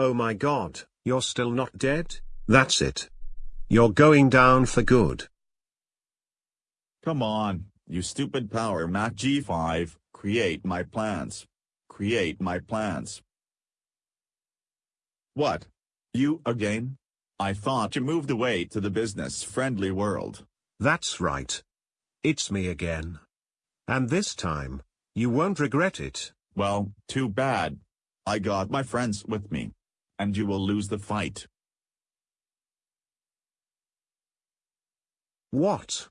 Oh my god, you're still not dead? That's it. You're going down for good. Come on, you stupid Power Mac G5, create my plans. Create my plans. What? You again? I thought you moved away to the business-friendly world. That's right. It's me again. And this time, you won't regret it. Well, too bad. I got my friends with me. And you will lose the fight. What?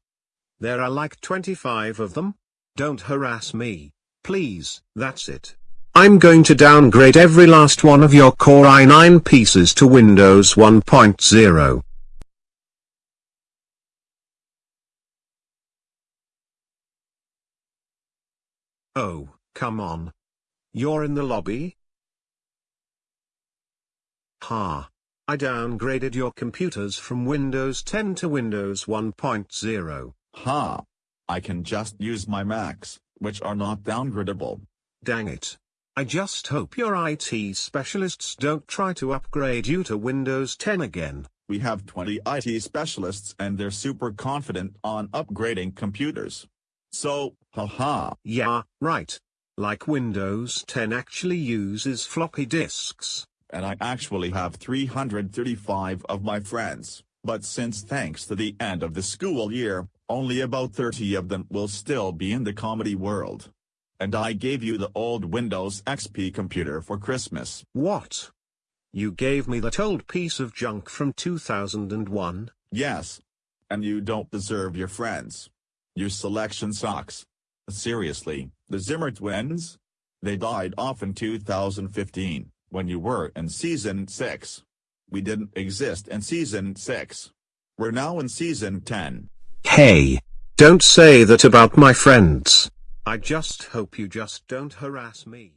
There are like 25 of them? Don't harass me, please. That's it. I'm going to downgrade every last one of your Core i9 pieces to Windows 1.0. Oh, come on. You're in the lobby? Ha. I downgraded your computers from Windows 10 to Windows 1.0. Ha. I can just use my Macs, which are not downgradable. Dang it. I just hope your IT specialists don't try to upgrade you to Windows 10 again. We have 20 IT specialists and they're super confident on upgrading computers. So, haha. Yeah, right. Like Windows 10 actually uses floppy disks. And I actually have 335 of my friends, but since thanks to the end of the school year, only about 30 of them will still be in the comedy world. And I gave you the old Windows XP computer for Christmas. What? You gave me that old piece of junk from 2001? Yes. And you don't deserve your friends. Your selection sucks. Seriously, the Zimmer twins? They died off in 2015, when you were in Season 6. We didn't exist in Season 6. We're now in Season 10. Hey! Don't say that about my friends. I just hope you just don't harass me.